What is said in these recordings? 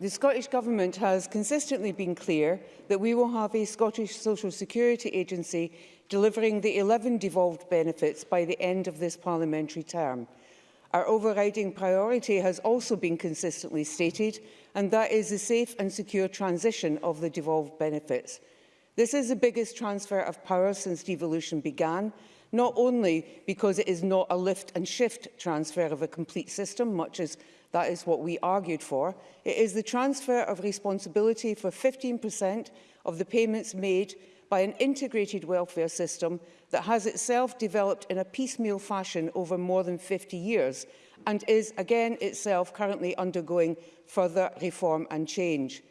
the Scottish Government has consistently been clear that we will have a Scottish Social Security Agency delivering the 11 devolved benefits by the end of this parliamentary term. Our overriding priority has also been consistently stated, and that is the safe and secure transition of the devolved benefits. This is the biggest transfer of power since devolution began, not only because it is not a lift and shift transfer of a complete system, much as that is what we argued for, it is the transfer of responsibility for 15% of the payments made by an integrated welfare system that has itself developed in a piecemeal fashion over more than 50 years and is again itself currently undergoing further reform and change.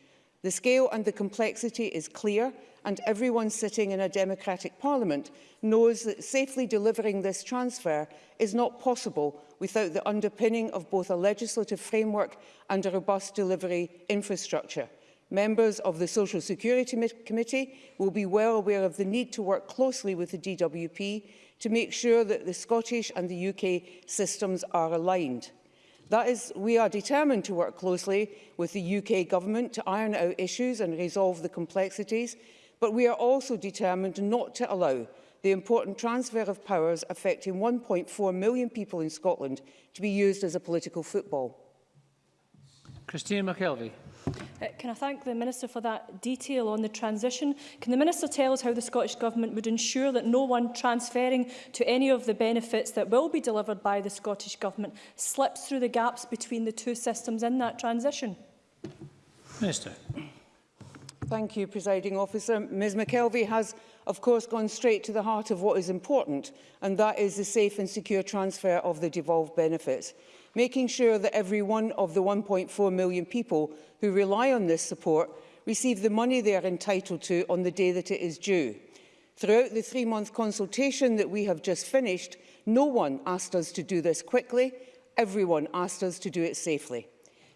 The scale and the complexity is clear and everyone sitting in a democratic parliament knows that safely delivering this transfer is not possible without the underpinning of both a legislative framework and a robust delivery infrastructure. Members of the Social Security Committee will be well aware of the need to work closely with the DWP to make sure that the Scottish and the UK systems are aligned. That is, we are determined to work closely with the UK government to iron out issues and resolve the complexities, but we are also determined not to allow the important transfer of powers affecting 1.4 million people in Scotland to be used as a political football. Christine McKelvey. Uh, can I thank the Minister for that detail on the transition? Can the Minister tell us how the Scottish Government would ensure that no one transferring to any of the benefits that will be delivered by the Scottish Government slips through the gaps between the two systems in that transition? Minister. Thank you, Presiding Officer. Ms McKelvey has, of course, gone straight to the heart of what is important, and that is the safe and secure transfer of the devolved benefits making sure that every one of the 1.4 million people who rely on this support receive the money they are entitled to on the day that it is due. Throughout the three-month consultation that we have just finished, no one asked us to do this quickly. Everyone asked us to do it safely.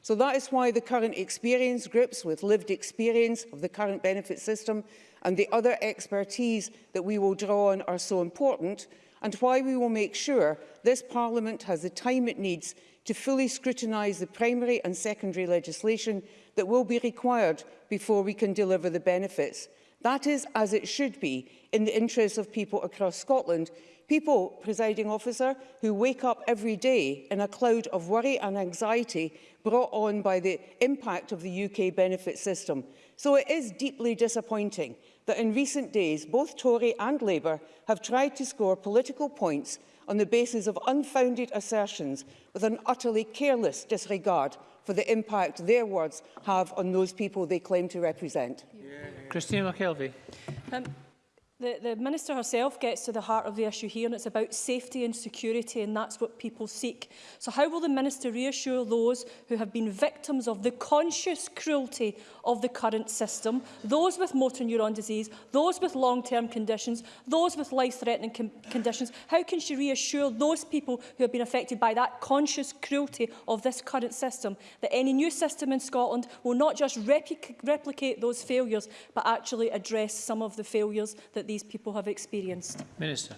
So that is why the current experience groups with lived experience of the current benefit system and the other expertise that we will draw on are so important and why we will make sure this Parliament has the time it needs to fully scrutinise the primary and secondary legislation that will be required before we can deliver the benefits. That is as it should be in the interests of people across Scotland, people, presiding officer, who wake up every day in a cloud of worry and anxiety brought on by the impact of the UK benefit system. So it is deeply disappointing that in recent days both Tory and Labour have tried to score political points on the basis of unfounded assertions with an utterly careless disregard for the impact their words have on those people they claim to represent. Yeah. Christine McKelvey. Um, The, the Minister herself gets to the heart of the issue here and it's about safety and security and that's what people seek. So how will the Minister reassure those who have been victims of the conscious cruelty of the current system, those with motor neuron disease, those with long-term conditions, those with life-threatening con conditions, how can she reassure those people who have been affected by that conscious cruelty of this current system that any new system in Scotland will not just replicate those failures but actually address some of the failures that these people have experienced. Minister.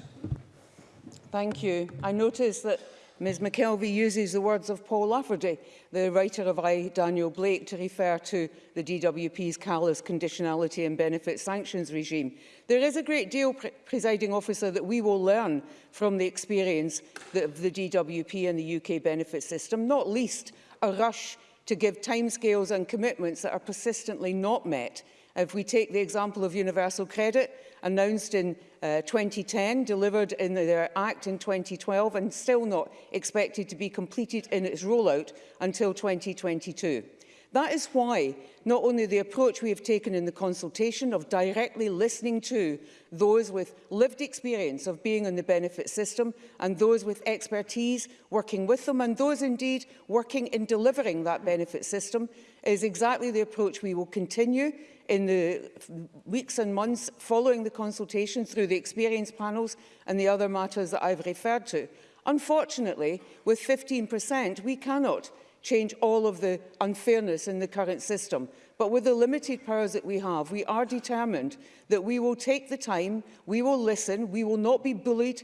Thank you. I notice that Ms McKelvey uses the words of Paul Lafferty, the writer of I, Daniel Blake, to refer to the DWP's callous conditionality and benefit sanctions regime. There is a great deal, pre presiding officer, that we will learn from the experience of the DWP and the UK benefit system, not least a rush to give timescales and commitments that are persistently not met. If we take the example of universal credit, announced in uh, 2010, delivered in their Act in 2012 and still not expected to be completed in its rollout until 2022. That is why not only the approach we have taken in the consultation of directly listening to those with lived experience of being in the benefit system and those with expertise working with them and those indeed working in delivering that benefit system is exactly the approach we will continue in the weeks and months following the consultation through the experience panels and the other matters that I've referred to. Unfortunately, with 15%, we cannot change all of the unfairness in the current system. But with the limited powers that we have, we are determined that we will take the time, we will listen, we will not be bullied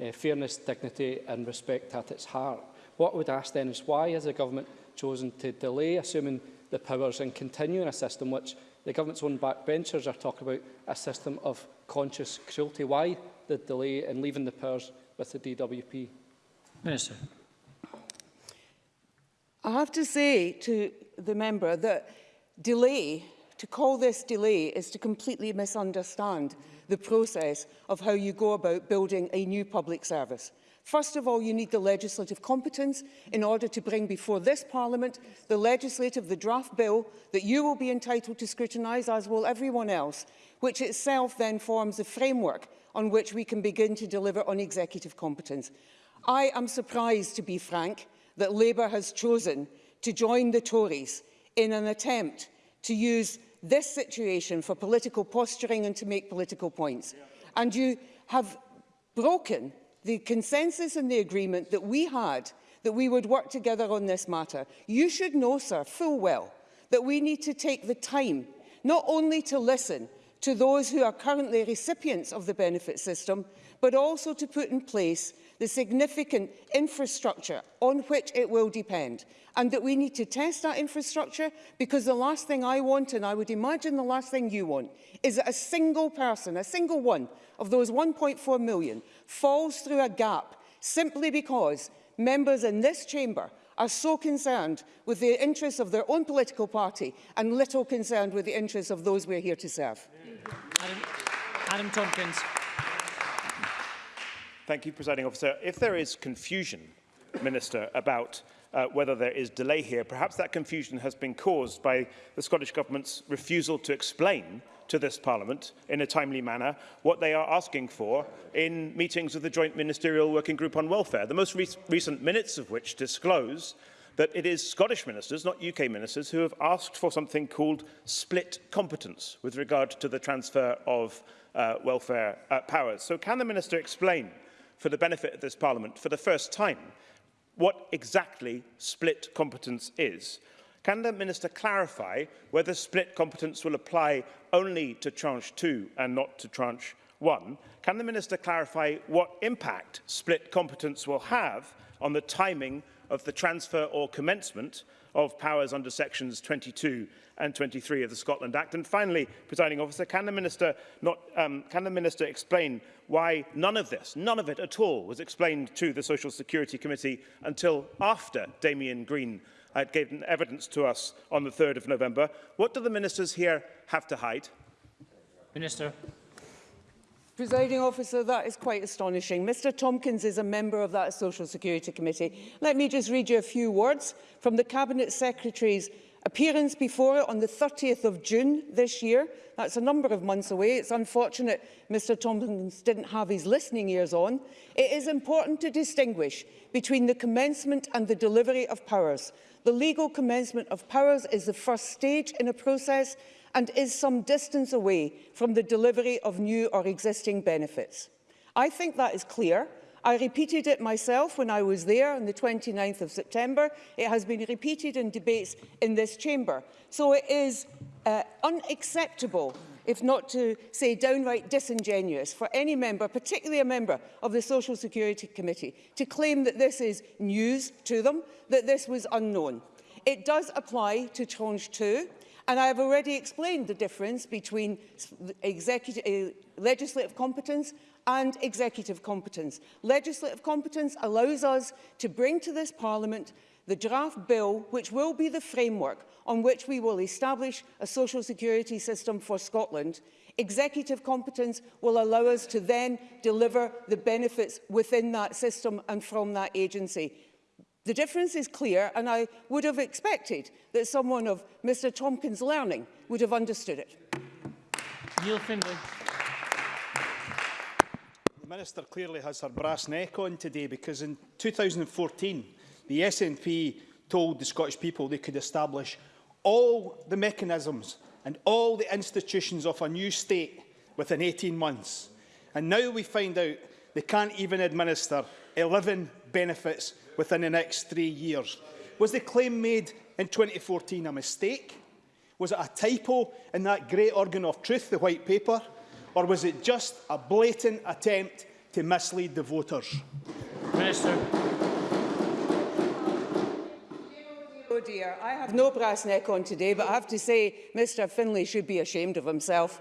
uh, fairness, dignity and respect at its heart. What I would ask then is why has the government chosen to delay assuming the powers and continue a system which the government's own backbenchers are talking about a system of conscious cruelty? Why the delay in leaving the powers with the DWP? Minister. I have to say to the member that delay to call this delay is to completely misunderstand the process of how you go about building a new public service. First of all, you need the legislative competence in order to bring before this Parliament the legislative, the draft bill that you will be entitled to scrutinise, as will everyone else, which itself then forms the framework on which we can begin to deliver on executive competence. I am surprised, to be frank, that Labour has chosen to join the Tories in an attempt to use this situation for political posturing and to make political points. And you have broken the consensus and the agreement that we had that we would work together on this matter. You should know, sir, full well, that we need to take the time not only to listen to those who are currently recipients of the benefit system, but also to put in place the significant infrastructure on which it will depend and that we need to test that infrastructure because the last thing I want and I would imagine the last thing you want is that a single person, a single one of those 1.4 million falls through a gap simply because members in this chamber are so concerned with the interests of their own political party and little concerned with the interests of those we're here to serve. Adam, Adam Tompkins. Thank you, Presiding Officer. If there is confusion, Minister, about uh, whether there is delay here. Perhaps that confusion has been caused by the Scottish Government's refusal to explain to this Parliament in a timely manner what they are asking for in meetings of the Joint Ministerial Working Group on Welfare, the most re recent minutes of which disclose that it is Scottish ministers, not UK ministers, who have asked for something called split competence with regard to the transfer of uh, welfare uh, powers. So can the Minister explain for the benefit of this Parliament for the first time what exactly split competence is. Can the Minister clarify whether split competence will apply only to Tranche 2 and not to Tranche 1? Can the Minister clarify what impact split competence will have on the timing of the transfer or commencement of powers under sections 22 and 23 of the Scotland Act. And finally, presiding officer, can the minister not um, can the minister explain why none of this, none of it at all was explained to the Social Security Committee until after Damien Green had given evidence to us on the 3rd of November? What do the ministers here have to hide? Minister. Presiding officer, that is quite astonishing. Mr Tompkins is a member of that Social Security Committee. Let me just read you a few words from the Cabinet Secretary's appearance before it on the 30th of June this year. That's a number of months away. It's unfortunate Mr Tompkins didn't have his listening ears on. It is important to distinguish between the commencement and the delivery of powers. The legal commencement of powers is the first stage in a process and is some distance away from the delivery of new or existing benefits. I think that is clear. I repeated it myself when I was there on the 29th of September. It has been repeated in debates in this chamber. So it is uh, unacceptable if not to say downright disingenuous, for any member, particularly a member of the Social Security Committee, to claim that this is news to them, that this was unknown. It does apply to Tranche 2. And I have already explained the difference between executive, uh, legislative competence and executive competence. Legislative competence allows us to bring to this Parliament the draft bill, which will be the framework on which we will establish a social security system for Scotland. Executive competence will allow us to then deliver the benefits within that system and from that agency. The difference is clear, and I would have expected that someone of Mr Tompkins' learning would have understood it. Neil Findlay. The Minister clearly has her brass neck on today because in 2014 the SNP told the Scottish people they could establish all the mechanisms and all the institutions of a new state within 18 months. And now we find out they can't even administer 11 benefits within the next three years. Was the claim made in 2014 a mistake? Was it a typo in that great organ of truth, the White Paper? Or was it just a blatant attempt to mislead the voters? Minister. Oh dear, I have no brass neck on today, but I have to say Mr Finlay should be ashamed of himself.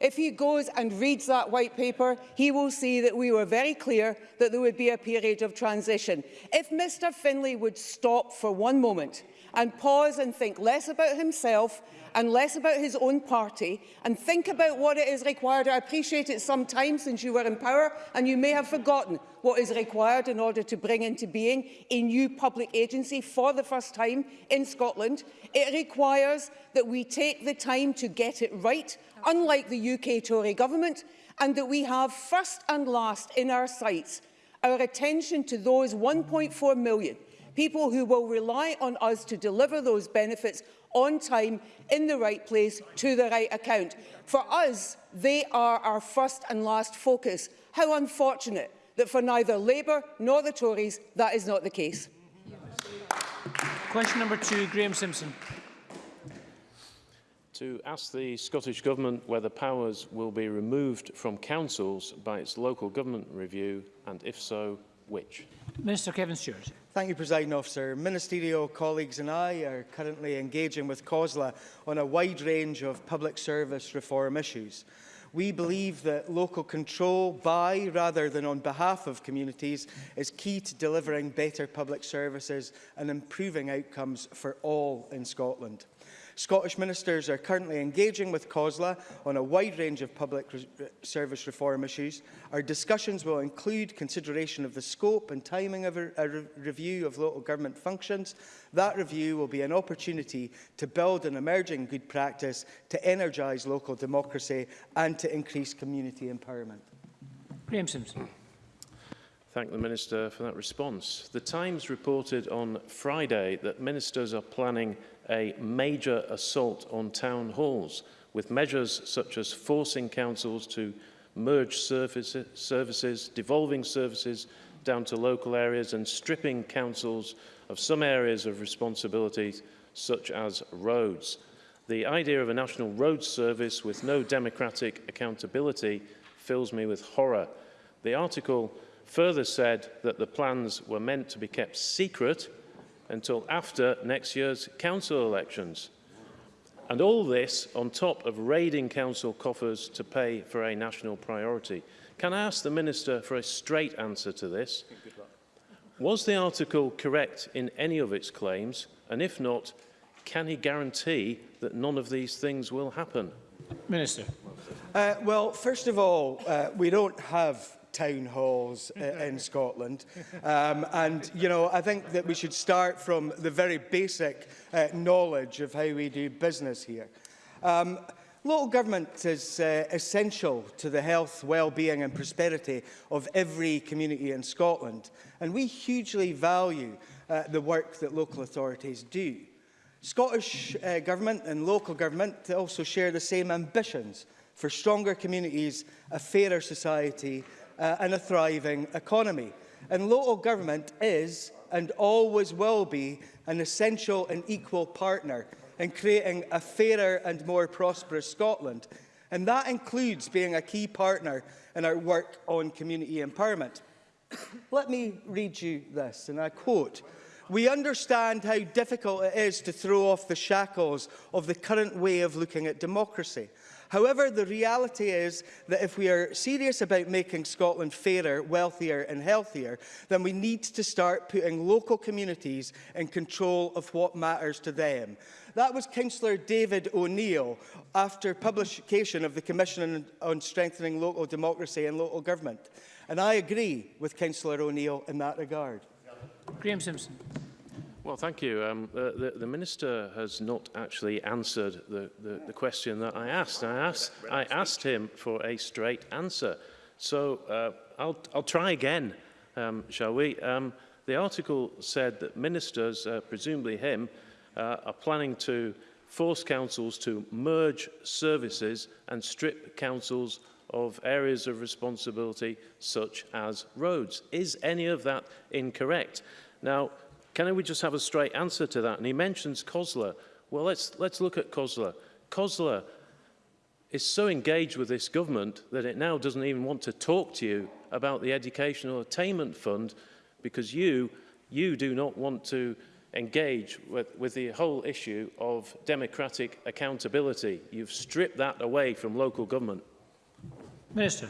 If he goes and reads that white paper, he will see that we were very clear that there would be a period of transition. If Mr Finlay would stop for one moment and pause and think less about himself and less about his own party and think about what it is required. I appreciate it some time since you were in power and you may have forgotten what is required in order to bring into being a new public agency for the first time in Scotland. It requires that we take the time to get it right, unlike the UK Tory government, and that we have first and last in our sights our attention to those 1.4 million people who will rely on us to deliver those benefits on time, in the right place, to the right account. For us, they are our first and last focus. How unfortunate that for neither Labour nor the Tories, that is not the case. Question number two, Graham Simpson. To ask the Scottish Government whether powers will be removed from councils by its local government review, and if so, which? Minister Kevin Stewart. Thank you, President Officer. Ministerial colleagues and I are currently engaging with COSLA on a wide range of public service reform issues. We believe that local control by rather than on behalf of communities is key to delivering better public services and improving outcomes for all in Scotland. Scottish ministers are currently engaging with COSLA on a wide range of public re service reform issues. Our discussions will include consideration of the scope and timing of a, a re review of local government functions. That review will be an opportunity to build an emerging good practice to energise local democracy and to increase community empowerment. Graham Simpson. Thank the Minister for that response. The Times reported on Friday that ministers are planning a major assault on town halls with measures such as forcing councils to merge services, devolving services down to local areas and stripping councils of some areas of responsibilities such as roads. The idea of a national road service with no democratic accountability fills me with horror. The article further said that the plans were meant to be kept secret until after next year's council elections. And all this on top of raiding council coffers to pay for a national priority. Can I ask the Minister for a straight answer to this? Was the article correct in any of its claims? And if not, can he guarantee that none of these things will happen? Minister. Uh, well, first of all, uh, we don't have town halls uh, in Scotland. Um, and, you know, I think that we should start from the very basic uh, knowledge of how we do business here. Um, Local government is uh, essential to the health, well-being and prosperity of every community in Scotland, and we hugely value uh, the work that local authorities do. Scottish uh, government and local government also share the same ambitions for stronger communities, a fairer society uh, and a thriving economy. And local government is and always will be an essential and equal partner in creating a fairer and more prosperous Scotland. And that includes being a key partner in our work on community empowerment. Let me read you this, and I quote, We understand how difficult it is to throw off the shackles of the current way of looking at democracy. However, the reality is that if we are serious about making Scotland fairer, wealthier and healthier, then we need to start putting local communities in control of what matters to them. That was Councillor David O'Neill after publication of the Commission on Strengthening Local Democracy and Local Government. And I agree with Councillor O'Neill in that regard. Graham Simpson. Well, thank you. Um, the, the, the Minister has not actually answered the, the, the question that I asked. I asked, I asked him for a straight answer. So uh, I'll, I'll try again, um, shall we? Um, the article said that ministers, uh, presumably him, uh, are planning to force councils to merge services and strip councils of areas of responsibility such as roads. Is any of that incorrect? Now, Can we just have a straight answer to that? And he mentions COSLA. Well, let's, let's look at COSLA. COSLA is so engaged with this government that it now doesn't even want to talk to you about the Educational Attainment Fund because you, you do not want to engage with, with the whole issue of democratic accountability. You've stripped that away from local government. Minister.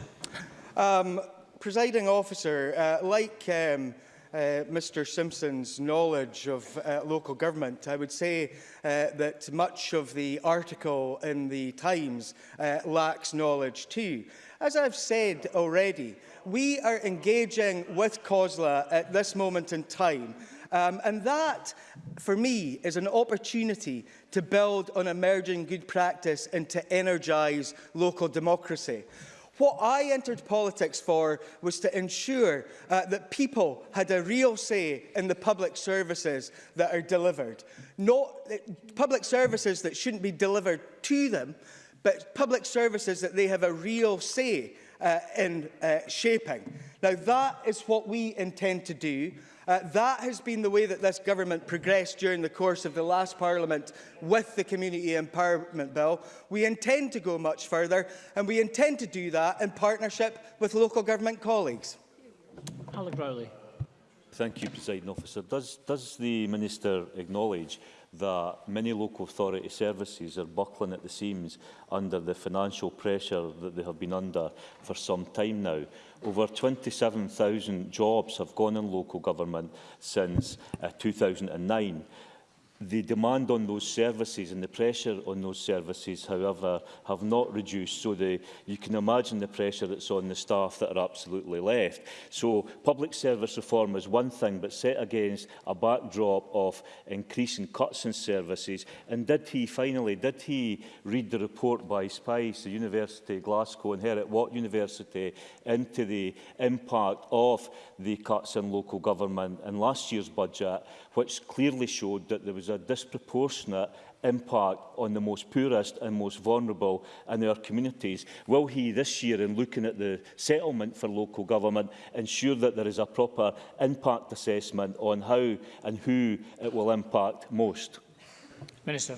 Um, presiding officer, uh, like um, uh, Mr Simpson's knowledge of uh, local government, I would say uh, that much of the article in the Times uh, lacks knowledge too. As I've said already, we are engaging with COSLA at this moment in time Um, and that, for me, is an opportunity to build on emerging good practice and to energise local democracy. What I entered politics for was to ensure uh, that people had a real say in the public services that are delivered. Not uh, public services that shouldn't be delivered to them, but public services that they have a real say uh, in uh, shaping. Now, that is what we intend to do. Uh, that has been the way that this government progressed during the course of the last Parliament with the Community Empowerment Bill. We intend to go much further and we intend to do that in partnership with local government colleagues. Alec Rowley. Thank you, President Officer. Does, does the Minister acknowledge that many local authority services are buckling at the seams under the financial pressure that they have been under for some time now. Over 27,000 jobs have gone in local government since uh, 2009. The demand on those services and the pressure on those services, however, have not reduced. So the, you can imagine the pressure that's on the staff that are absolutely left. So public service reform is one thing, but set against a backdrop of increasing cuts in services. And did he, finally, did he read the report by Spice, the University of Glasgow and at what University, into the impact of the cuts in local government in last year's budget, which clearly showed that there was a disproportionate impact on the most poorest and most vulnerable in our communities? Will he this year, in looking at the settlement for local government, ensure that there is a proper impact assessment on how and who it will impact most? Minister.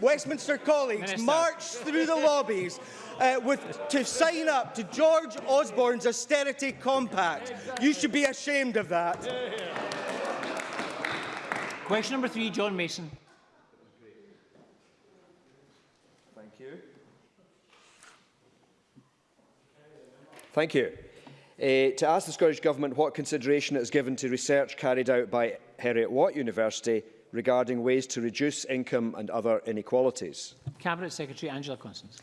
Westminster colleagues Minister. through the lobbies uh, with, to sign up to George Osborne's austerity compact. You should be ashamed of that. Question number three, John Mason. Thank you. Thank you. Uh, to ask the Scottish Government what consideration it has given to research carried out by Heriot-Watt University regarding ways to reduce income and other inequalities. Cabinet Secretary Angela Constance.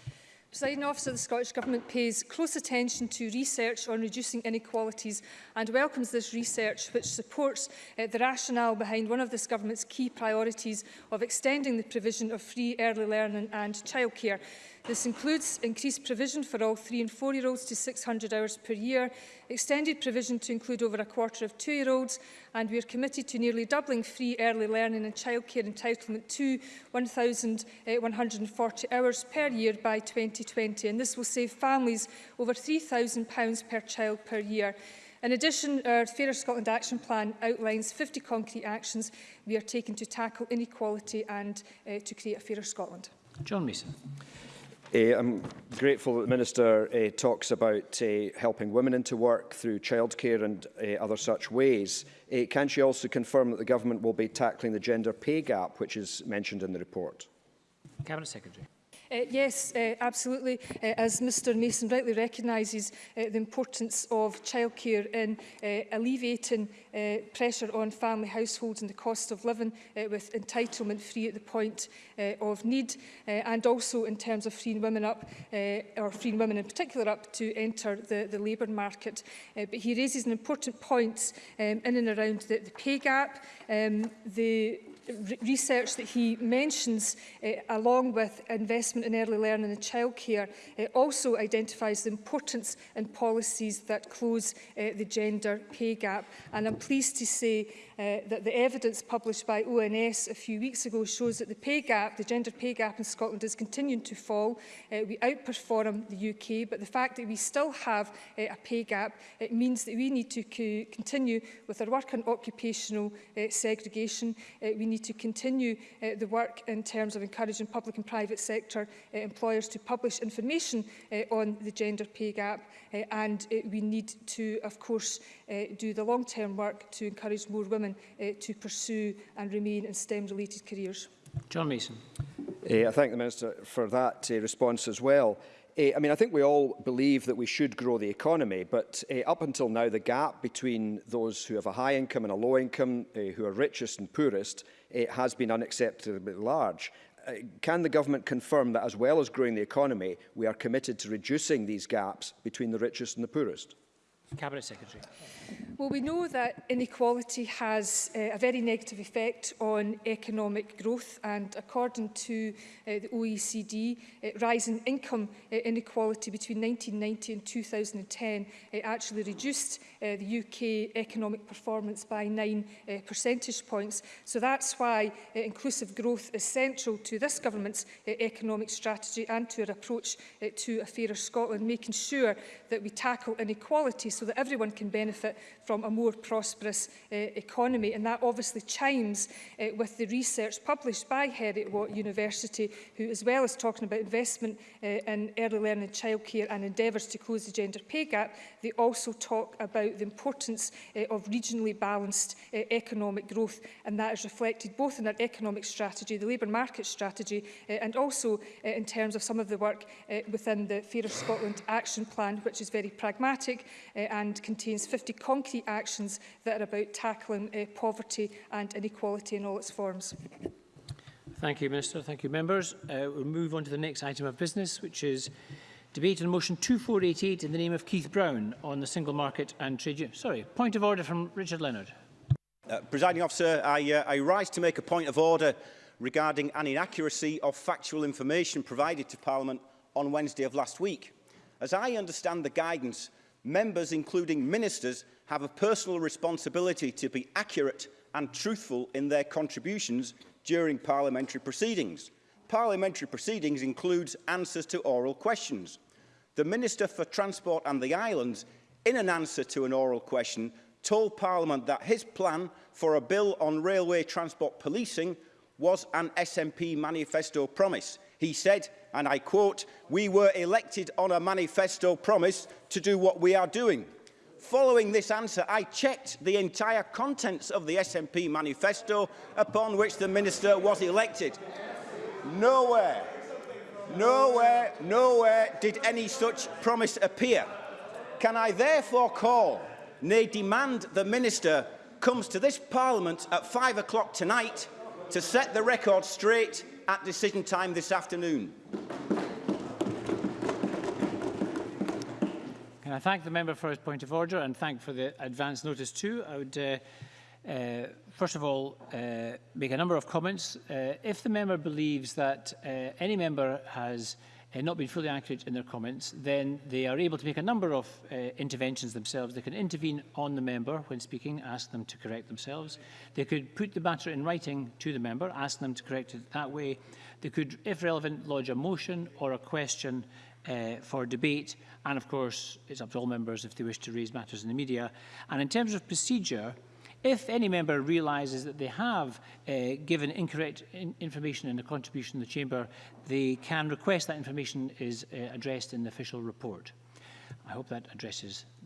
Presiding Officer, the Scottish Government pays close attention to research on reducing inequalities and welcomes this research which supports uh, the rationale behind one of this Government's key priorities of extending the provision of free early learning and childcare. This includes increased provision for all three and four-year-olds to 600 hours per year, extended provision to include over a quarter of two-year-olds, and we are committed to nearly doubling free early learning and childcare entitlement to 1,140 eh, hours per year by 2020, and this will save families over £3,000 per child per year. In addition, our Fairer Scotland Action Plan outlines 50 concrete actions we are taking to tackle inequality and uh, to create a fairer Scotland. John Mason. Uh, I'm grateful that the Minister uh, talks about uh, helping women into work through childcare and uh, other such ways. Uh, can she also confirm that the government will be tackling the gender pay gap, which is mentioned in the report? Cabinet Secretary. Uh, yes, uh, absolutely. Uh, as Mr Mason rightly recognises, uh, the importance of childcare in uh, alleviating uh, pressure on family households and the cost of living uh, with entitlement free at the point uh, of need, uh, and also in terms of freeing women up, uh, or freeing women in particular up, to enter the, the labour market. Uh, but he raises an important point um, in and around the, the pay gap, um, the research that he mentions, uh, along with investment in early learning and childcare, uh, also identifies the importance in policies that close uh, the gender pay gap. And I'm pleased to say uh, that the evidence published by ONS a few weeks ago shows that the pay gap, the gender pay gap in Scotland is continuing to fall. Uh, we outperform the UK, but the fact that we still have uh, a pay gap, it means that we need to co continue with our work on occupational uh, segregation. Uh, we need to continue uh, the work in terms of encouraging public and private sector uh, employers to publish information uh, on the gender pay gap uh, and uh, we need to of course uh, do the long-term work to encourage more women uh, to pursue and remain in STEM related careers. John Mason. Uh, I thank the Minister for that uh, response as well. Eh, I mean, I think we all believe that we should grow the economy, but uh, up until now, the gap between those who have a high income and a low income, uh, who are richest and poorest, uh, has been unacceptably large. Uh, can the government confirm that as well as growing the economy, we are committed to reducing these gaps between the richest and the poorest? Cabinet Secretary. Well, we know that inequality has uh, a very negative effect on economic growth and according to uh, the OECD, uh, rising income uh, inequality between 1990 and 2010 uh, actually reduced uh, the UK economic performance by 9 uh, percentage points. So that's why uh, inclusive growth is central to this government's uh, economic strategy and to our approach uh, to a fairer Scotland, making sure that we tackle inequality so that everyone can benefit from a more prosperous uh, economy. And that obviously chimes uh, with the research published by Heriot Watt University, who as well as talking about investment uh, in early learning and childcare and endeavours to close the gender pay gap, they also talk about the importance uh, of regionally balanced uh, economic growth. And that is reflected both in our economic strategy, the labour market strategy, uh, and also uh, in terms of some of the work uh, within the Fairer Scotland Action Plan, which is very pragmatic uh, Eh, and contains 50 concrete actions that are about tackling eh, poverty and inequality in all its forms. Thank you, Minister. Thank you, members. Uh, we'll move on to the next item of business, which is debate on motion 2488 in the name of Keith Brown on the single market and trade union. Sorry, point of order from Richard Leonard. Uh, Presiding officer, I, uh, I rise to make a point of order regarding an inaccuracy of factual information provided to Parliament on Wednesday of last week. As I understand the guidance members, including ministers, have a personal responsibility to be accurate and truthful in their contributions during parliamentary proceedings. Parliamentary proceedings includes answers to oral questions. The Minister for Transport and the Islands, in an answer to an oral question, told Parliament that his plan for a bill on railway transport policing was an SNP manifesto promise. He said, and I quote, we were elected on a manifesto promise to do what we are doing. Following this answer, I checked the entire contents of the SNP manifesto upon which the minister was elected. Nowhere, nowhere, nowhere did any such promise appear. Can I therefore call, nay demand the minister comes to this parliament at five o'clock tonight to set the record straight at decision time this afternoon. Can I thank the member for his point of order and thank for the advance notice too. I would uh, uh, first of all, uh, make a number of comments. Uh, if the member believes that uh, any member has uh, uh, not been fully accurate in their comments, then they are able to make a number of uh, interventions themselves. They can intervene on the member when speaking, ask them to correct themselves. They could put the matter in writing to the member, ask them to correct it that way. They could, if relevant, lodge a motion or a question uh, for debate. And of course, it's up to all members if they wish to raise matters in the media. And in terms of procedure, uh, If any member realises that they have uh, given incorrect in information in a contribution to the Chamber, they can request that information is uh, addressed in the official report. I hope that addresses